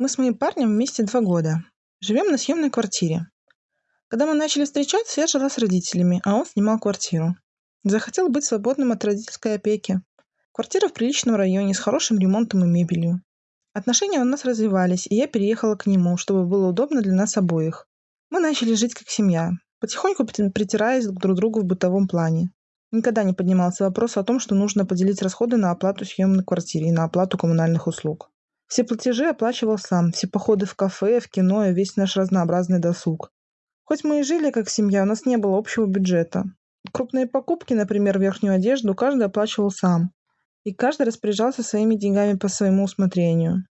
Мы с моим парнем вместе два года. Живем на съемной квартире. Когда мы начали встречаться, я жила с родителями, а он снимал квартиру. Захотел быть свободным от родительской опеки. Квартира в приличном районе с хорошим ремонтом и мебелью. Отношения у нас развивались, и я переехала к нему, чтобы было удобно для нас обоих. Мы начали жить как семья, потихоньку притираясь друг к другу в бытовом плане. Никогда не поднимался вопрос о том, что нужно поделить расходы на оплату съемной квартиры и на оплату коммунальных услуг. Все платежи оплачивал сам, все походы в кафе, в кино и весь наш разнообразный досуг. Хоть мы и жили как семья, у нас не было общего бюджета. Крупные покупки, например, верхнюю одежду, каждый оплачивал сам. И каждый распоряжался своими деньгами по своему усмотрению.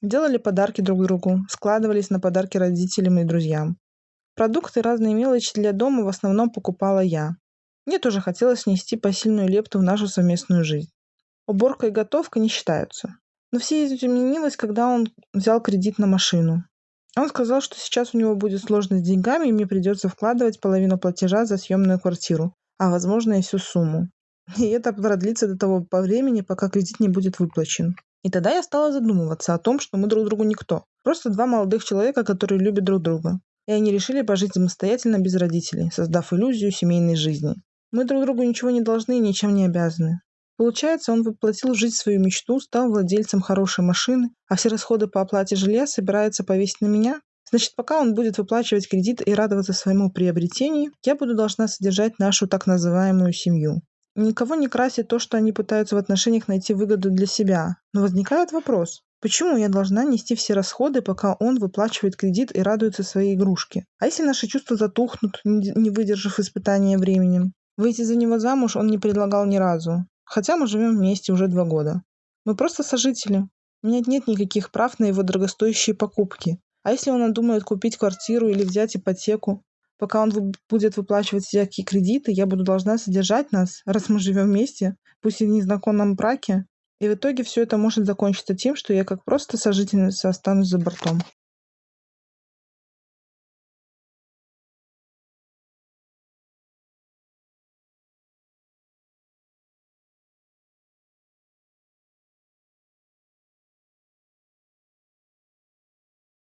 Делали подарки друг другу, складывались на подарки родителям и друзьям. Продукты и разные мелочи для дома в основном покупала я. Мне тоже хотелось внести посильную лепту в нашу совместную жизнь. Уборка и готовка не считаются. Но все изменилось, когда он взял кредит на машину. Он сказал, что сейчас у него будет сложность с деньгами, и мне придется вкладывать половину платежа за съемную квартиру, а возможно и всю сумму. И это продлится до того времени, пока кредит не будет выплачен. И тогда я стала задумываться о том, что мы друг другу никто. Просто два молодых человека, которые любят друг друга. И они решили пожить самостоятельно без родителей, создав иллюзию семейной жизни. Мы друг другу ничего не должны и ничем не обязаны. Получается, он воплотил в жизнь свою мечту, стал владельцем хорошей машины, а все расходы по оплате жилья собирается повесить на меня? Значит, пока он будет выплачивать кредит и радоваться своему приобретению, я буду должна содержать нашу так называемую семью. Никого не красит то, что они пытаются в отношениях найти выгоду для себя. Но возникает вопрос, Почему я должна нести все расходы, пока он выплачивает кредит и радуется своей игрушке? А если наши чувства затухнут, не выдержав испытания временем? Выйти за него замуж он не предлагал ни разу, хотя мы живем вместе уже два года. Мы просто сожители. У меня нет никаких прав на его дорогостоящие покупки. А если он надумает купить квартиру или взять ипотеку? Пока он будет выплачивать всякие кредиты, я буду должна содержать нас, раз мы живем вместе, пусть и в незнакомом браке. И в итоге все это может закончиться тем, что я как просто сожительница останусь за бортом.